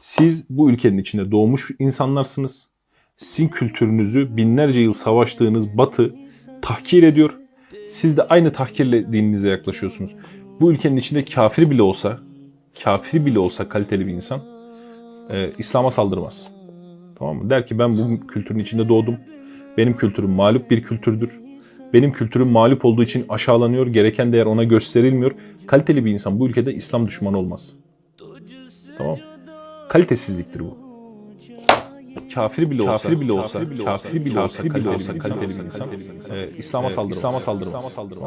Siz bu ülkenin içinde doğmuş insanlarsınız. Sizin kültürünüzü binlerce yıl savaştığınız Batı tahkir ediyor. Siz de aynı tahkirle dininize yaklaşıyorsunuz. Bu ülkenin içinde kafir bile olsa, kafir bile olsa kaliteli bir insan e, İslam'a saldırmaz. Tamam mı? Der ki ben bu kültürün içinde doğdum. Benim kültürüm mağlup bir kültürdür. Benim kültürüm mağlup olduğu için aşağılanıyor. Gereken değer ona gösterilmiyor. Kaliteli bir insan bu ülkede İslam düşmanı olmaz. Tamam? Kalitesizliktir bu. Kafir bile olsa, kafir bile olsa, kafir bile olsa, kaliteli bir insan, İslam'a saldırmaz. İslam'a saldırmaz.